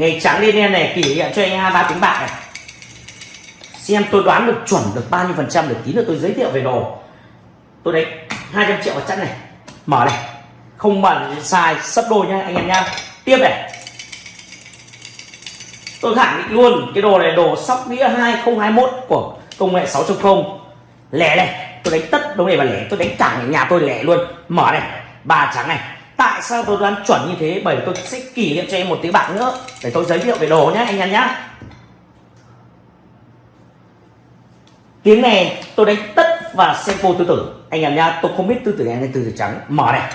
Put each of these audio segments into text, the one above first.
ngày trắng lên đen này, kỷ niệm cho anh hai ba tiếng bạc này. Xem tôi đoán được chuẩn được bao nhiêu phần trăm được tí nữa tôi giới thiệu về đồ. Tôi đánh 200 triệu vào chắc này. Mở này. Không bẩn sai, sấp đôi nha anh em nha tiếp này. Tôi khẳng định luôn, cái đồ này đồ sóc đĩa 2021 của công nghệ 6.0 lẻ này, tôi đánh tất, đúng này và lẻ, tôi đánh cả nhà tôi lẻ luôn. Mở này. Ba trắng này tại sao tôi đoán chuẩn như thế? Bởi vì tôi sẽ kỷ niệm cho em một tiếng bạc nữa. Để tôi giới thiệu về đồ nhé anh em nhé tiếng này tôi đánh tất và sempo tư tử anh em nhá, tôi không biết tư tử đen hay tư tử trắng. Mở này.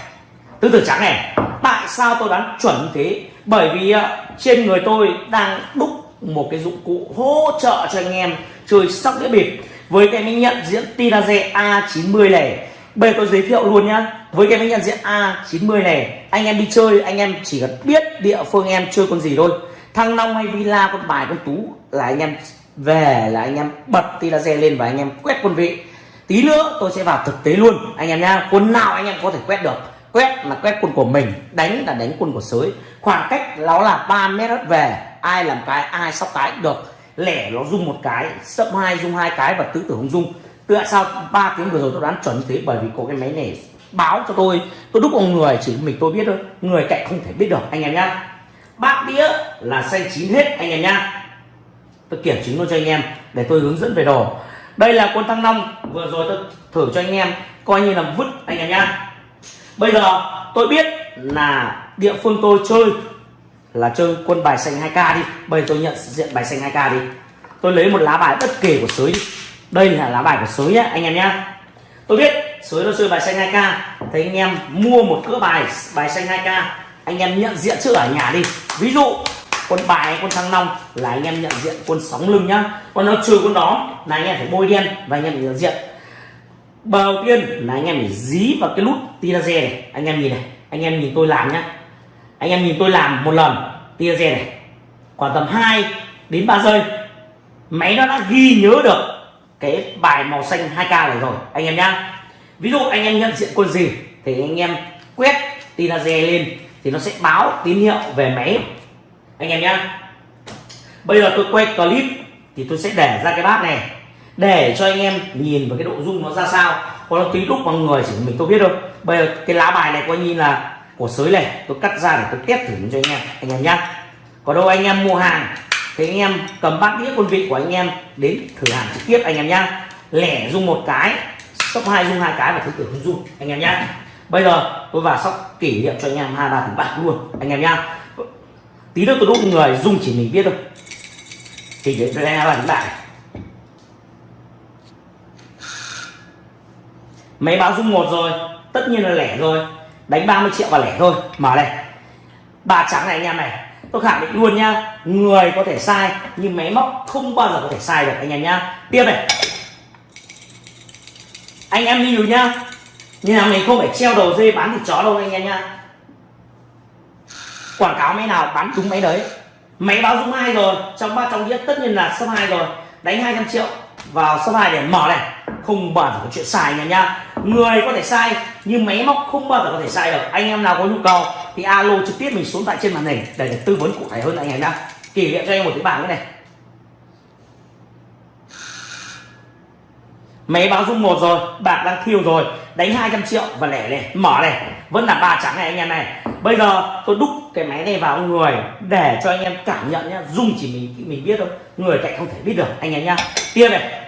Tư tử trắng này. Tại sao tôi đoán chuẩn như thế? Bởi vì à, trên người tôi đang đúc một cái dụng cụ hỗ trợ cho anh em chơi sóc đĩa bịp. Với cái mình nhận diễn Tinaze A90 này bây giờ tôi giới thiệu luôn nhá. Với cái máy nhận diện A90 này, anh em đi chơi, anh em chỉ cần biết địa phương em chơi con gì thôi. Thăng long hay villa, con bài, con tú là anh em về, là anh em bật Tinaze lên và anh em quét quân vị. Tí nữa tôi sẽ vào thực tế luôn, anh em nha quân nào anh em có thể quét được? Quét là quét quân của mình, đánh là đánh quân của sới. Khoảng cách nó là 3 mét hết về, ai làm cái, ai sóc cái, được. Lẻ nó dung một cái, sấp hai dung hai cái và tứ tử không dung tại sao ba tiếng vừa rồi tôi đoán chuẩn như thế bởi vì có cái máy này báo cho tôi. Tôi đúc ông người chỉ mình tôi biết thôi. Người cạnh không thể biết được, anh em nhá. Bát đĩa là xanh chín hết, anh em nhá. Tôi kiểm chứng luôn cho anh em để tôi hướng dẫn về đồ. Đây là quân thăng long, vừa rồi tôi thử cho anh em, coi như là vứt, anh em nhá. Bây giờ tôi biết là địa phương tôi chơi là chơi quân bài xanh 2k đi. Bây giờ tôi nhận diện bài xanh 2k đi. Tôi lấy một lá bài bất kể của sới đi đây là lá bài của sới nhá, anh em nhá. Tôi biết sới nó chơi bài xanh 2k thấy anh em mua một cỡ bài bài xanh 2k anh em nhận diện trước ở nhà đi. Ví dụ, quân bài, quân thăng long là anh em nhận diện quân sóng lưng nhá. Còn nó trừ quân đó là anh em phải bôi đen và anh em phải nhận diện. Đầu tiên là anh em phải dí vào cái nút tia laser này. Anh em nhìn này, anh em nhìn tôi làm nhá. Anh em nhìn tôi làm một lần, tia laser này. Khoảng tầm 2 đến 3 giây, máy nó đã ghi nhớ được cái bài màu xanh 2k này rồi, anh em nhá. Ví dụ anh em nhận diện quân gì thì anh em quét tia laser lên thì nó sẽ báo tín hiệu về máy. Anh em nhá. Bây giờ tôi quay clip thì tôi sẽ để ra cái bát này, để cho anh em nhìn vào cái độ rung nó ra sao. Còn nó tí lúc vào người chỉ mình tôi biết thôi. Bây giờ cái lá bài này coi như là của sới này, tôi cắt ra để tôi test thử cho anh em anh em nhá. Còn đâu anh em mua hàng thì anh em cầm bát đĩa quân vị của anh em đến thử hàng trực tiếp anh em nhá. Lẻ dung một cái, sóc hai dung hai cái và thứ tử không dung anh em nhá. Bây giờ tôi vào sóc kỷ niệm cho anh em hai ba thử bạc luôn anh em nhá. Tí nữa tôi đúc người dung chỉ mình biết thôi. Thì để cho anh em làm lại. Máy báo dung một rồi, tất nhiên là lẻ rồi. Đánh 30 triệu và lẻ thôi. Mở này. Ba trắng này anh em này tôi khẳng định luôn nhá người có thể sai, nhưng máy móc không bao giờ có thể sai được, anh em nhá. Tiếp này. Anh em lưu nhá, nhà mình không phải treo đầu dê bán thịt chó đâu, anh em nhá. Quảng cáo máy nào bán đúng máy đấy. Máy báo dung hai rồi, trong ba trong đĩa tất nhiên là sấp hai rồi. Đánh 200 triệu vào số hai để mở này. Không bao giờ có chuyện sai nha nhá. Người có thể sai nhưng máy móc không bao giờ có thể sai được. Anh em nào có nhu cầu thì alo trực tiếp mình xuống tại trên màn hình để, được tư vấn cụ thể hơn anh em nhá. Kỷ niệm cho em một cái bảng cái này. Máy báo rung một rồi bạc đang thiêu rồi. Đánh 200 triệu và lẻ này mở này. Vẫn là ba trắng này anh em này. Bây giờ tôi đúc cái máy này vào người để cho anh em cảm nhận nhá. Dung chỉ mình mình biết thôi. Người cạnh không thể biết được anh em nhá. Tiên này.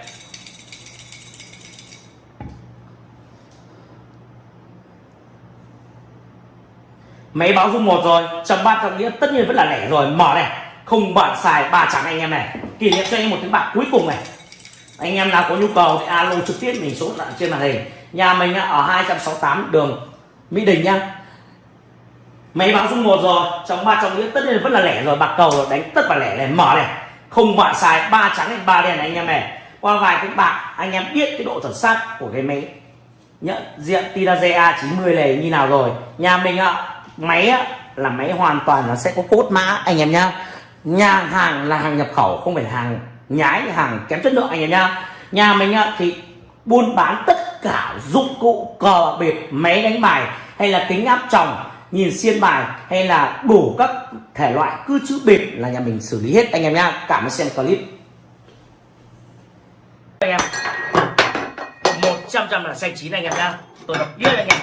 Máy báo dung một rồi chấm ba trọng nghĩa tất nhiên vẫn là lẻ rồi. Mở này, không bạn xài ba trắng anh em này. Kỷ niệm cho anh em một tiếng bạc cuối cùng này. Anh em nào có nhu cầu thì alo trực tiếp, mình số lại trên màn hình. Nhà mình ở 268 đường Mỹ Đình nhá. Máy báo dung một rồi, trong ba trong nghĩa tất nhiên vẫn là lẻ rồi. Bạc cầu rồi, đánh tất cả lẻ này. Mở này, không bạn xài ba trắng hay ba đen này anh em này. Qua vài cái bạc, anh em biết cái độ chuẩn xác của cái máy. Nhận diện tira A90 này như nào rồi. Nhà mình ạ máy á, là máy hoàn toàn nó sẽ có cốt mã anh em nhá. Nhà hàng là hàng nhập khẩu không phải là hàng nhái hàng kém chất lượng anh em nhá. Nhà mình á, thì buôn bán tất cả dụng cụ cờ bịp máy đánh bài hay là kính áp tròng nhìn xiên bài hay là đủ các thể loại cứ chữ bịp là nhà mình xử lý hết anh em nhá. Cảm ơn xem clip. Anh em một trăm trăm là xanh chín anh em nhá. Tôi đọc biết anh em.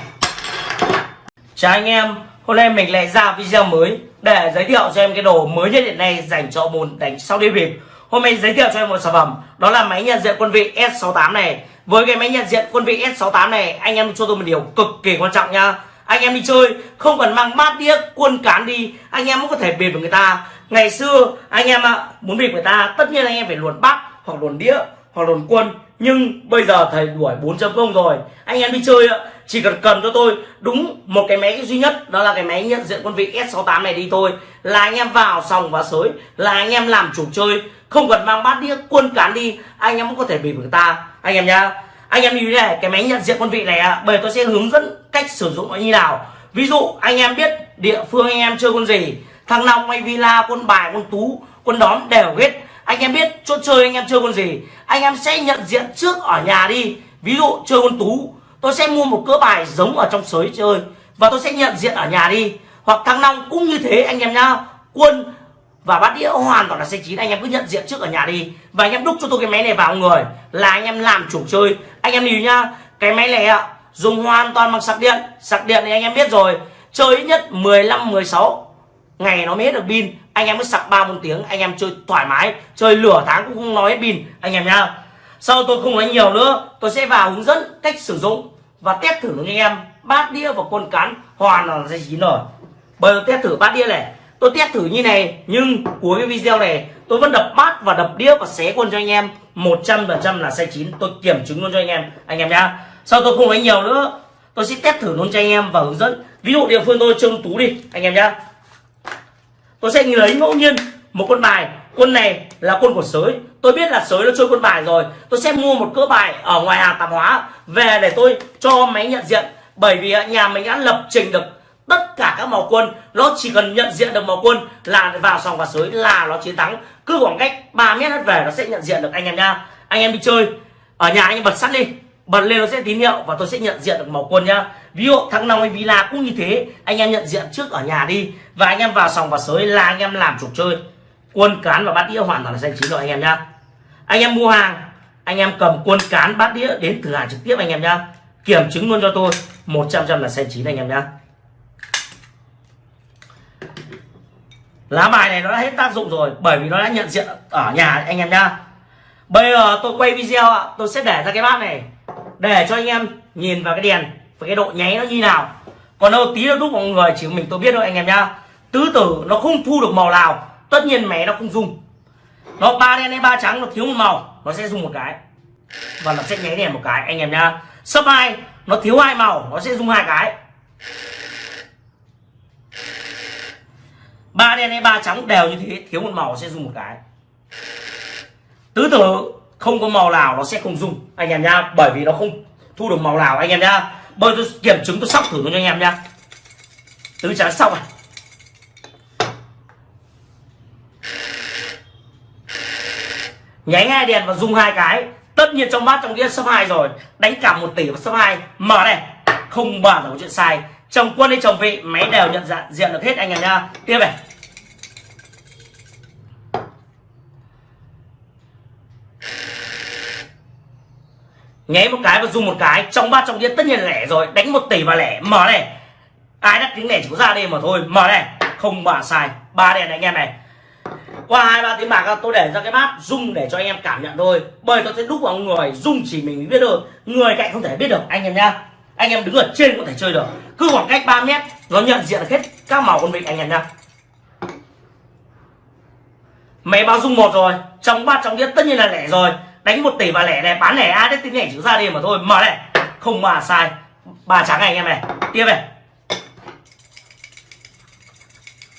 Chào anh em hôm nay mình lại ra video mới để giới thiệu cho em cái đồ mới nhất hiện nay dành cho môn đánh sau đi bịp. Hôm nay giới thiệu cho em một sản phẩm, đó là máy nhận diện quân vị S68 này. Với cái máy nhận diện quân vị S68 này, anh em cho tôi một điều cực kỳ quan trọng nha. Anh em đi chơi, không cần mang bát đĩa, quân cán đi, anh em cũng có thể bịp với người ta. Ngày xưa, anh em ạ, muốn bịp người ta, tất nhiên anh em phải luồn bát, hoặc luồn đĩa, hoặc luồn quân. Nhưng bây giờ thầy đuổi 4.0 rồi. Anh em đi chơi ạ chỉ cần cần cho tôi đúng một cái máy duy nhất đó là cái máy nhận diện quân vị S68 này đi thôi. Là anh em vào sòng và sới là anh em làm chủ chơi. Không cần mang bát đĩa quân cán đi anh em cũng có thể bị người ta. Anh em nhá anh em như thế này cái máy nhận diện quân vị này à, tôi sẽ hướng dẫn cách sử dụng nó như nào. Ví dụ anh em biết địa phương anh em chơi quân gì thằng long hay villa quân bài quân tú quân đón đều hết. Anh em biết chỗ chơi anh em chơi quân gì anh em sẽ nhận diện trước ở nhà đi. Ví dụ chơi quân tú tôi sẽ mua một cỡ bài giống ở trong sới chơi và tôi sẽ nhận diện ở nhà đi. Hoặc thăng long cũng như thế anh em nhá. Quân và bát đĩa hoàn toàn là xe chín. Anh em cứ nhận diện trước ở nhà đi. Và anh em đúc cho tôi cái máy này vào người. Là anh em làm chủ chơi. Anh em nhìn nhá. Cái máy này ạ, dùng hoàn toàn bằng sạc điện. Sạc điện thì anh em biết rồi. Chơi ít nhất 15 16 ngày nó mới hết được pin. Anh em mới sạc ba, bốn tiếng. Anh em chơi thoải mái. Chơi lửa tháng cũng không nói hết pin. Anh em nhá. Sau tôi không nói nhiều nữa. Tôi sẽ vào hướng dẫn cách sử dụng và test thử với anh em. Bát đĩa và quân cán hoàn là dây chín rồi bây giờ test thử bát đĩa này, tôi test thử như này, nhưng cuối cái video này, tôi vẫn đập bát và đập đĩa và xé quân cho anh em. 100% là sai chín. Tôi kiểm chứng luôn cho anh em anh em nhá. Sau tôi không nói nhiều nữa, tôi sẽ test thử luôn cho anh em và hướng dẫn. Ví dụ địa phương tôi trông tú đi, anh em nhá. Tôi sẽ lấy ngẫu nhiên một con bài, quân này là quân của sới. Tôi biết là sới nó chơi quân bài rồi. Tôi sẽ mua một cỡ bài ở ngoài hàng tạp hóa về để tôi cho máy nhận diện. Bởi vì nhà mình đã lập trình được tất cả các màu quân. Nó chỉ cần nhận diện được màu quân là vào sòng và sới là nó chiến thắng. Cứ khoảng cách 3 mét về nó sẽ nhận diện được anh em nha. Anh em đi chơi. Ở nhà anh em bật sắt đi. Bật lên nó sẽ tín hiệu và tôi sẽ nhận diện được màu quân nhá ví dụ thắng nào hay villa cũng như thế. Anh em nhận diện trước ở nhà đi. Và anh em vào sòng và sới là anh em làm chủ chơi quân cán và bát đĩa hoàn toàn là xanh chín rồi, anh em nhá. Anh em mua hàng, anh em cầm quân cán, bát đĩa đến cửa hàng trực tiếp anh em nhá. Kiểm chứng luôn cho tôi 100 trăm là xanh chín anh em nhá. Lá bài này nó đã hết tác dụng rồi, bởi vì nó đã nhận diện ở nhà anh em nhá. Bây giờ tôi quay video ạ, tôi sẽ để ra cái bát này, để cho anh em nhìn vào cái đèn, và cái độ nháy nó như nào. Còn đâu tí nó đúc mọi người chỉ mình tôi biết thôi anh em nhá. Tứ tử nó không thu được màu nào tất nhiên mé nó không dùng. Nó ba đen hay ba trắng, nó thiếu một màu, nó sẽ dùng một cái. Và nó sẽ nháy đèn một cái. Anh em nhá. Sấp hai, nó thiếu hai màu, nó sẽ dùng hai cái. Ba đen hay ba trắng đều như thế, thiếu một màu sẽ dùng một cái. Tứ tử, không có màu nào nó sẽ không dùng. Anh em nhá, bởi vì nó không thu được màu nào. Anh em nhá bây tôi kiểm chứng, tôi sóc thử cho anh em nhá. Tứ trắng sóc à? Nháy hai đèn và dùng hai cái. Tất nhiên trong bát trong đĩa số hai rồi. Đánh cả một tỷ và số hai. Mở này. Không bao là có chuyện sai. Chồng quân hay chồng vị, máy đều nhận dạng, diện được hết anh em nha tiếp này. Nháy một cái và dùng một cái. Trong bát trong đĩa tất nhiên là lẻ rồi. Đánh một tỷ và lẻ. Mở này. Ai đắt tiếng lẻ chỉ có ra đây mà thôi. Mở này. Không bà sai. Ba đèn này, anh em này qua hai, ba tiếng bạc tôi để ra cái bát rung để cho anh em cảm nhận thôi. Bởi tôi sẽ đúc vào người rung chỉ mình biết được người cạnh không thể biết được, anh em nhá. Anh em đứng ở trên có thể chơi được. Cứ khoảng cách 3 mét, nó nhận diện hết các màu con vịt anh em nhá. Máy bao dung một rồi, trong bát trong đĩa tất nhiên là lẻ rồi. Đánh một tỷ và lẻ này, bán lẻ ai đấy tính lẻ chữ ra đi mà thôi. Mở này. Không mà sai. Ba trắng này anh em này. Tiếp này.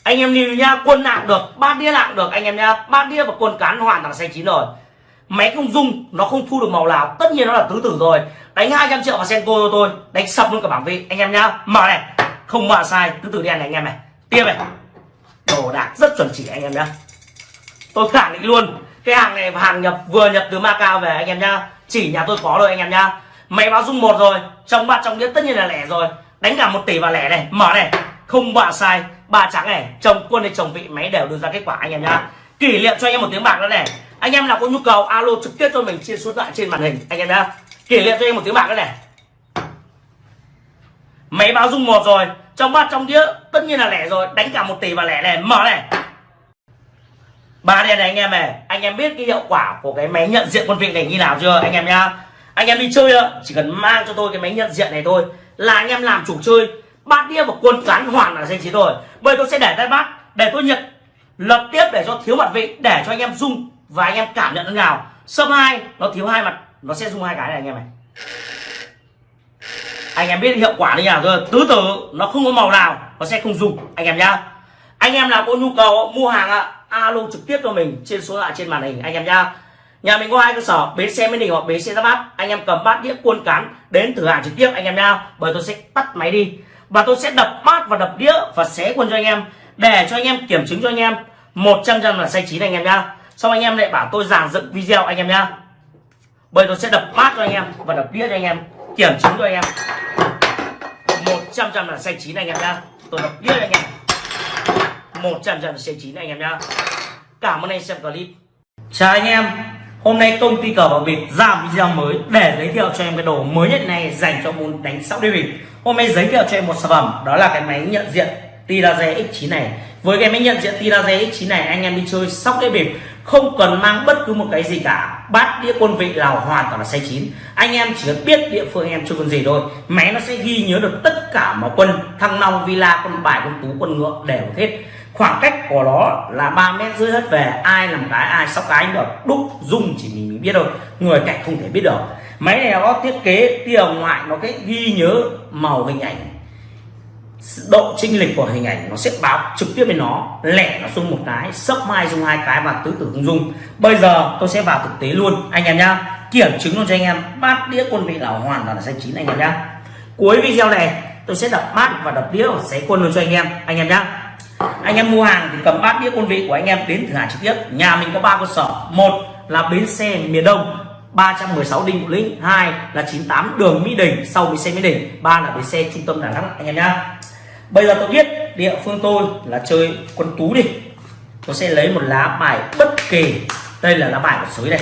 Anh em nhìn nhá quân nặng được, ba đĩa nặng được, anh em nhá ba đĩa và quân cán hoàn toàn xanh chín rồi. Máy không dung nó không thu được màu nào, tất nhiên nó là tứ tử rồi. Đánh 200 triệu vào senko cho tôi, đánh sập luôn cả bảng vị. Anh em nhá mở này. Không mở sai, tứ tử đen này anh em này. Tiếp này. Đồ đạc rất chuẩn chỉ anh em nhá. Tôi khẳng định luôn, cái hàng này hàng nhập, vừa nhập từ Macau về anh em nhá. Chỉ nhà tôi có rồi anh em nhá. Máy báo dung một rồi, trong bát trong đĩa tất nhiên là lẻ rồi. Đánh cả một tỷ vào lẻ này, mở này không bạ sai ba trắng này, chồng quân hay chồng vị, máy đều đưa ra kết quả, anh em nhá. Kỷ niệm cho anh em một tiếng bạc nữa này. Anh em nào có nhu cầu, alo trực tiếp cho mình chia số lại trên màn hình, anh em nhá. Kỷ niệm cho anh em một tiếng bạc nữa này. Máy báo dung một rồi, trong bát trong đĩa, tất nhiên là lẻ rồi, đánh cả một tỷ và lẻ này, mở này. Ba đèn này anh em này, anh em biết cái hiệu quả của cái máy nhận diện quân vị này như nào chưa, anh em nhá. Anh em đi chơi chỉ cần mang cho tôi cái máy nhận diện này thôi, là anh em làm chủ chơi bát đĩa và quân cán hoàn là danh chỉ rồi bây tôi sẽ để tay bát, để tôi nhận lập tiếp để cho thiếu mặt vị, để cho anh em dung và anh em cảm nhận thế nào sâm hai, nó thiếu hai mặt, nó sẽ dung hai cái này, anh em này anh em biết hiệu quả như nào rồi tứ tử, nó không có màu nào, nó sẽ không dùng anh em nhá. Anh em nào có nhu cầu mua hàng ạ, alo trực tiếp cho mình trên số lạ trên màn hình, anh em nhá. Nhà mình có hai cơ sở, bến xe mới đình hoặc bến xe ra bát. Anh em cầm bát đĩa cuôn cán đến thử hàng trực tiếp, anh em nhá. Bởi tôi sẽ tắt máy đi và tôi sẽ đập bát và đập đĩa và xé quân cho anh em, để cho anh em kiểm chứng cho anh em. 100 trăm là sai chín anh em nhá. Xong anh em lại bảo tôi giảng dựng video anh em nhá. Bây tôi sẽ đập bát cho anh em và đập đĩa cho anh em, kiểm chứng cho anh em. 100 trăm là sai chín anh em nhá. Tôi đập đĩa anh em. 100 trăm là sai chín anh em nhá. Cảm ơn anh xem clip. Chào anh em. Hôm nay công ty cờ bạc việt ra video mới để giới thiệu cho em cái đồ mới nhất này dành cho môn đánh sóc đĩa bịp hôm nay giới thiệu cho em một sản phẩm đó là cái máy nhận diện Tiraze X9 này. Với cái máy nhận diện Tiraze X9 này anh em đi chơi sóc đĩa bịp không cần mang bất cứ một cái gì cả. Bát đĩa quân vị nào hoàn toàn là say chín. Anh em chỉ cần biết địa phương em chơi quân gì thôi. Máy nó sẽ ghi nhớ được tất cả mọi quân thăng long villa quân bài quân tú quân ngựa đều hết. Khoảng cách của nó là 3 mét rưỡi hết về ai làm cái ai sóc cái anh được đúc dung chỉ mình, mình biết thôi. Người cạnh không thể biết được máy này nó thiết kế tia ngoại nó cái ghi nhớ màu hình ảnh. Độ chênh lệch của hình ảnh nó sẽ báo trực tiếp với nó, lẻ nó xuống một cái sấp mai dùng hai cái và tứ tử không dùng. Bây giờ tôi sẽ vào thực tế luôn, anh em nhá. Kiểm chứng luôn cho anh em, bát đĩa quân vị là hoàn toàn là xanh chín anh em nhá. Cuối video này, tôi sẽ đập bát và đập đĩa và xé quân luôn cho anh em anh em nhá. Anh em mua hàng thì cầm bát đĩa quân vị của anh em đến thử hàng trực tiếp. Nhà mình có ba cơ sở. Một là bến xe miền đông 316 Đinh Bộ Lĩnh hai là 98 đường Mỹ Đình, sau bến xe Mỹ Đình, ba là bến xe trung tâm Đà Nẵng, anh em nhá. Bây giờ tôi biết địa phương tôi là chơi quân tú đi. Tôi sẽ lấy một lá bài bất kỳ. Đây là lá bài của sới này.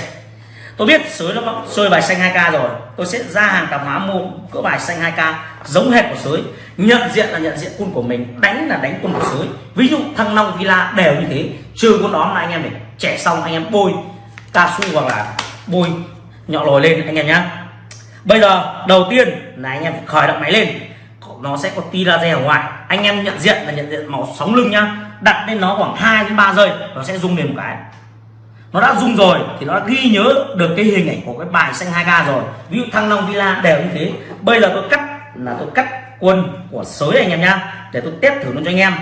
Tôi biết sới nó chơi bài xanh 2k rồi. Tôi sẽ ra hàng tạp hóa mua cỡ bài xanh 2k giống hệt của sới. Nhận diện là nhận diện quân của mình, đánh là đánh quân của sới. Ví dụ thăng long, villa đều như thế. Trừ quân đó là anh em để trẻ xong, anh em bôi cao su hoặc là bôi nhỏ lồi lên, anh em nhá. Bây giờ, đầu tiên là anh em phải khởi động máy lên. Nó sẽ có tia laser ở ngoài. Anh em nhận diện là nhận diện màu sóng lưng nhá. Đặt lên nó khoảng 2 đến 3 giây, nó sẽ rung lên một cái. Nó đã rung rồi thì nó đã ghi nhớ được cái hình ảnh của cái bài xanh 2k rồi. Ví dụ thăng long villa đều như thế. Bây giờ tôi cắt là tôi cắt quân của sới anh em nhá, để tôi test thử luôn cho anh em.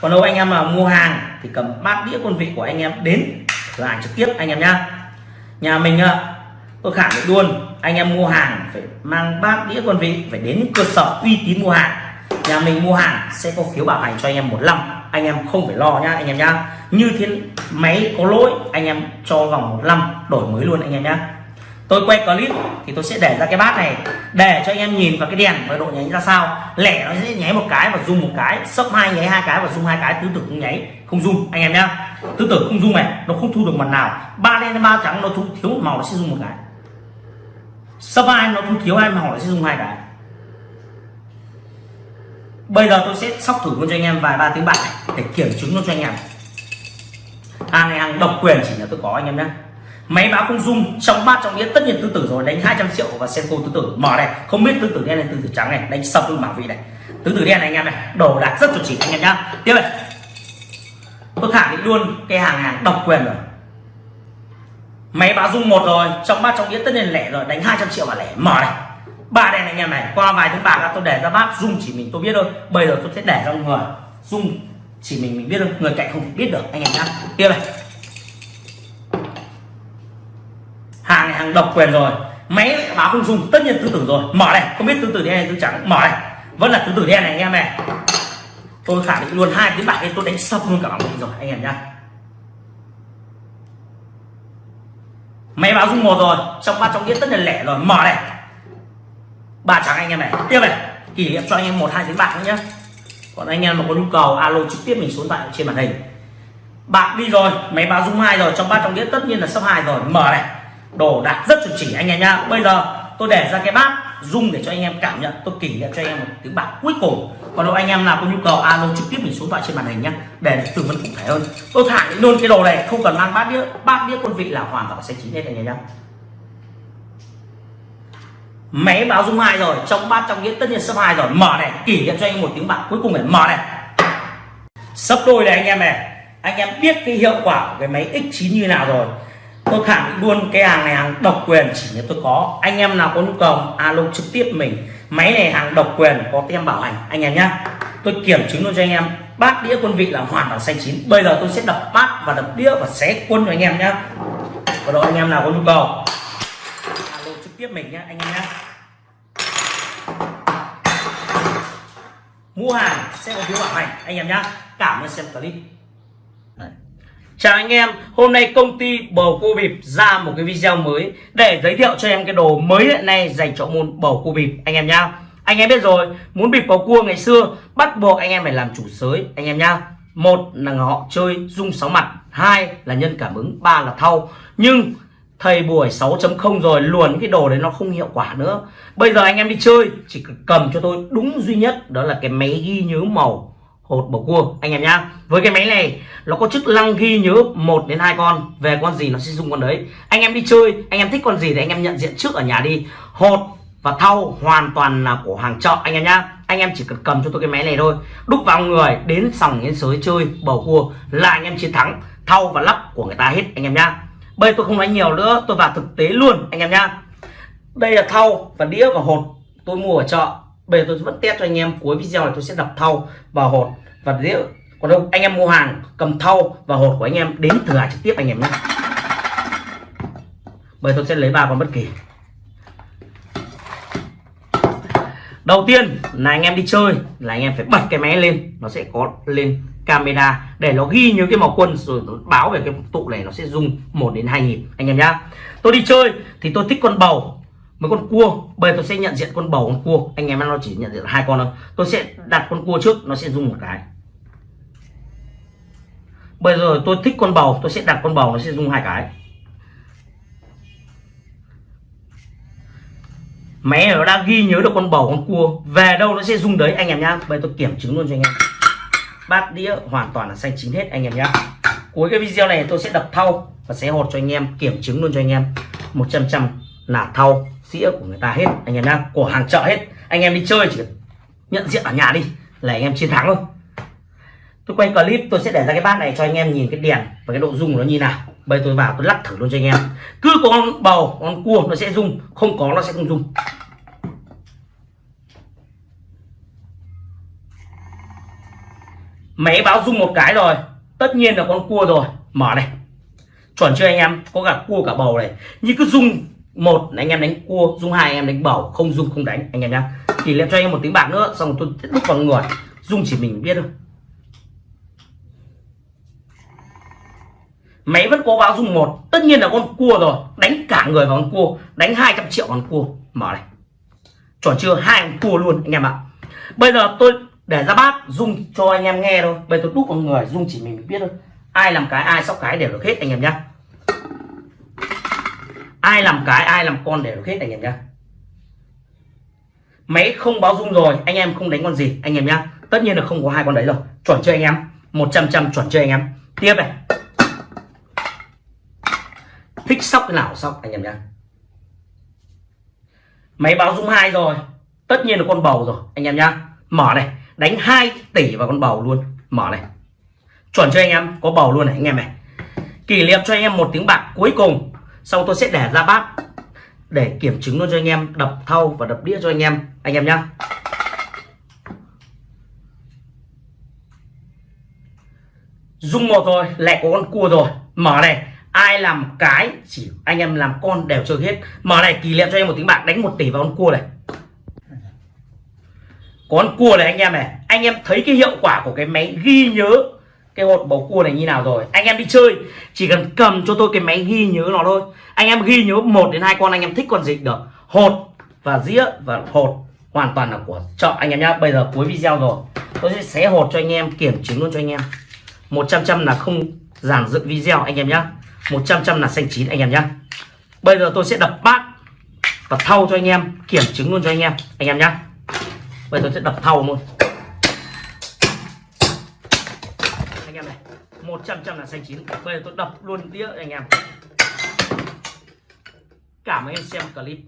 Còn đâu anh em mà mua hàng thì cầm bát đĩa quân vị của anh em đến lại trực tiếp anh em nhá. Nhà mình à, tôi khẳng định luôn, anh em mua hàng phải mang bát đĩa quân vị, phải đến cơ sở uy tín mua hàng. Nhà mình mua hàng sẽ có phiếu bảo hành cho anh em một năm. Anh em không phải lo nhá, anh em nhá. Như thế máy có lỗi, anh em cho vòng một năm, đổi mới luôn anh em nhá. Tôi quay clip thì tôi sẽ để ra cái bát này, để cho anh em nhìn vào cái đèn và độ nháy ra sao. Lẻ nó sẽ nháy một cái và rung một cái, sấp hai nháy hai cái và rung hai cái, tứ tử không nháy, không rung anh em nhá. Tứ tử không rung này, nó không thu được mặt nào. Ba đen ba trắng nó thu, thiếu một màu nó sẽ rung một cái sấp hai nó không thiếu hai mà hỏi sẽ dùng hai cái. Bây giờ tôi sẽ sóc thử luôn cho anh em vài ba tiếng bạc để kiểm chứng luôn cho anh em. Hàng này hàng độc quyền chỉ là tôi có, anh em nhé. Máy báo không dung trong bát trong nghĩa tất nhiên tứ tử rồi, đánh 200 triệu và xem cô tứ tử. Mở này, không biết tứ tử đen này tứ tử trắng này, đánh sập luôn bảo vị này. Tứ tử đen này, anh em này, đồ đạc rất chuẩn chỉ, anh em nhá. Tiếp này. Tôi khẳng định luôn, cái hàng hàng độc quyền rồi máy báo dung một rồi, trong bát trong đĩa tất nhiên lẻ rồi, đánh 200 triệu và lẻ. Mở này. Ba đèn anh em này, qua vài tiếng bạc tôi để ra bát dung chỉ mình tôi biết thôi. Bây giờ tôi sẽ để ra người dung chỉ mình mình biết thôi, người cạnh không thể biết được, anh em nhá. Tiếp này. Hàng này hàng độc quyền rồi. Máy báo không dùng tất nhiên tứ tử rồi. Mở này, không biết tứ tử đen hay tứ trắng. Mở này, vẫn là tứ tử đen này anh em này. Tôi khẳng định luôn, hai tiếng bạc tôi đánh sập luôn cả bảng rồi, anh em nhá. Máy báo dung một rồi, trong ba trong đĩa tất là lẻ rồi. Mở này. Ba trắng anh em này. Tiếp này. Kỷ niệm cho anh em một, hai tiếng bạc nữa nhé còn anh em mà có nhu cầu, alo trực tiếp mình xuống tại trên màn hình. Bạc đi rồi, máy báo dung hai rồi, trong ba trong đĩa tất nhiên là sắp hai rồi. Mở này. Đồ đạc rất chuẩn chỉ anh em nhá. Bây giờ tôi để ra cái bát dung để cho anh em cảm nhận. Tôi kỷ niệm cho anh em một tiếng bạc cuối cùng còn đâu anh em nào có nhu cầu, alo trực tiếp mình xuống thoại trên màn hình nhá. Để được tư vấn cụ thể hơn. Tôi thả luôn cái đồ này, không cần mang bát đĩa bát đĩa quân vị là hoàn toàn sẽ chín hết anh em nhá. Máy báo dung hai rồi, trong bát trong đĩa tất nhiên sấp hai rồi. Mở này, kỷ niệm cho anh một tiếng bạc cuối cùng này, mở này. Sấp đôi này anh em này. Anh em biết cái hiệu quả của cái máy X9 như nào rồi. Tôi khẳng định luôn cái hàng này, hàng độc quyền chỉ như tôi có. Anh em nào có nhu cầu, alo trực tiếp mình máy này hàng độc quyền có tem bảo hành. Anh em nhá, tôi kiểm chứng luôn cho anh em. Bát đĩa quân vị là hoàn toàn xanh chín. Bây giờ tôi sẽ đập bát và đập đĩa và xé quân cho anh em nhá. Và đội anh em nào có nhu cầu? Alo, trực tiếp mình nhá, anh em nhá. Mua hàng sẽ có phiếu bảo hành. Anh em nhá, cảm ơn xem clip. Chào anh em, hôm nay công ty bầu cua bịp ra một cái video mới để giới thiệu cho em cái đồ mới hiện nay dành cho môn bầu cua bịp anh em nhá. Anh em biết rồi, muốn bịp bầu cua ngày xưa bắt buộc anh em phải làm chủ sới anh em nhá. Một là họ chơi dung sáu mặt, hai là nhân cảm ứng, ba là thau. Nhưng thầy buổi 6.0 rồi luồn cái đồ đấy nó không hiệu quả nữa. Bây giờ anh em đi chơi chỉ cầm cho tôi đúng duy nhất đó là cái máy ghi nhớ màu hột bầu cua, anh em nhá. Với cái máy này, nó có chức năng ghi nhớ một đến hai con về con gì nó sẽ dùng con đấy. Anh em đi chơi, anh em thích con gì thì anh em nhận diện trước ở nhà đi. Hột và thau hoàn toàn là của hàng chợ, anh em nhá. Anh em chỉ cần cầm cho tôi cái máy này thôi. Đúc vào người, đến sòng, đến sới, chơi, bầu cua, là anh em chiến thắng. Thau và lắp của người ta hết, anh em nhá. Bây tôi không nói nhiều nữa, tôi vào thực tế luôn, anh em nhá. Đây là thau và đĩa và hột tôi mua ở chợ bây giờ tôi vẫn test cho anh em, cuối video này tôi sẽ đập thau và hột. Và đĩa còn đâu, anh em mua hàng, cầm thau và hột của anh em đến thử hàng trực tiếp anh em nhé. Bây giờ tôi sẽ lấy ba con bất kỳ. Đầu tiên là anh em đi chơi, là anh em phải bật cái máy lên, nó sẽ có lên camera để nó ghi những cái màu quân rồi nó báo về cái tụ này nó sẽ rung 1 đến 2 nhịp. Anh em nhá. Tôi đi chơi thì tôi thích con bầu mấy con cua, bây giờ tôi sẽ nhận diện con bầu con cua. Anh em nó chỉ nhận diện hai con thôi. Tôi sẽ đặt con cua trước, nó sẽ rung một cái. Bây giờ tôi thích con bầu, tôi sẽ đặt con bầu nó sẽ rung hai cái. Máy nó đang ghi nhớ được con bầu con cua. Về đâu nó sẽ rung đấy, anh em nhá. Bây giờ tôi kiểm chứng luôn cho anh em. Bát đĩa hoàn toàn là xanh chín hết, anh em nhá. Cuối cái video này tôi sẽ đập thau và sẽ hột cho anh em, kiểm chứng luôn cho anh em. 100 trăm là thau sĩa của người ta hết, anh em nhá, của hàng chợ hết. Anh em đi chơi chỉ nhận diện ở nhà đi, là anh em chiến thắng thôi. Tôi quay clip, tôi sẽ để ra cái bát này cho anh em nhìn cái đèn và cái độ rung của nó như nào. Bây tôi vào, tôi lắc thử luôn cho anh em. Cứ có con bầu, con cua nó sẽ rung, không có nó sẽ không rung. Máy báo rung một cái rồi, tất nhiên là con cua rồi. Mở này. Chuẩn chưa anh em? Có cả cua, cả bầu này. Như cứ rung một là anh em đánh cua, dung hai anh em đánh bầu, không dung không đánh, anh em nhá. Thì lên cho anh em một tiếng bạc nữa, xong tôi tiếp tục vào người. Dung chỉ mình biết thôi. Máy vẫn có báo dung một, tất nhiên là con cua rồi. Đánh cả người vào con cua, đánh 200 triệu con cua. Mở này. Chuẩn chưa? Hai con cua luôn, anh em ạ. Bây giờ tôi để ra bát, dung cho anh em nghe thôi. Bây giờ tôi đúc vào người, dung chỉ mình biết thôi. Ai làm cái, ai sóc cái đều được hết, anh em nhá ai làm cái, ai làm con đều được hết anh em nhá. Máy không báo rung rồi, anh em không đánh con gì, anh em nhá. Tất nhiên là không có hai con đấy rồi. Chuẩn chưa anh em 100 trăm chuẩn chưa anh em. Tiếp này. Thích sóc cái nào sóc, anh em nhá. Máy báo rung hai rồi, tất nhiên là con bầu rồi, anh em nhá. Mở này, đánh 2 tỷ vào con bầu luôn. Mở này. Chuẩn cho anh em, có bầu luôn này, anh em này. Kỷ niệm cho anh em một tiếng bạc cuối cùng xong tôi sẽ để ra bát để kiểm chứng luôn cho anh em, đập thau và đập đĩa cho anh em anh em nhé dung một rồi lại có con cua rồi. Mở này, ai làm cái chỉ anh em làm con đều chơi hết. Mở này, kỷ niệm cho em một tiếng bạc, đánh một tỷ vào con cua này. Con cua này anh em này, anh em thấy cái hiệu quả của cái máy ghi nhớ cái hột bầu cua này như nào rồi? Anh em đi chơi, chỉ cần cầm cho tôi cái máy ghi nhớ nó thôi. Anh em ghi nhớ một đến hai con, anh em thích con gì được. Hột và dĩa và hột hoàn toàn là của chợ anh em nhá. Bây giờ cuối video rồi. Tôi sẽ xé hột cho anh em, kiểm chứng luôn cho anh em. 100 trăm là không giản dựng video anh em nhá. 100 trăm là xanh chín anh em nhá. Bây giờ tôi sẽ đập bát và thau cho anh em, kiểm chứng luôn cho anh em anh em nhá. Bây giờ tôi sẽ đập thau luôn. 100 trăm là xanh chín bây giờ tôi đập luôn đĩa anh em. Cảm ơn em xem clip.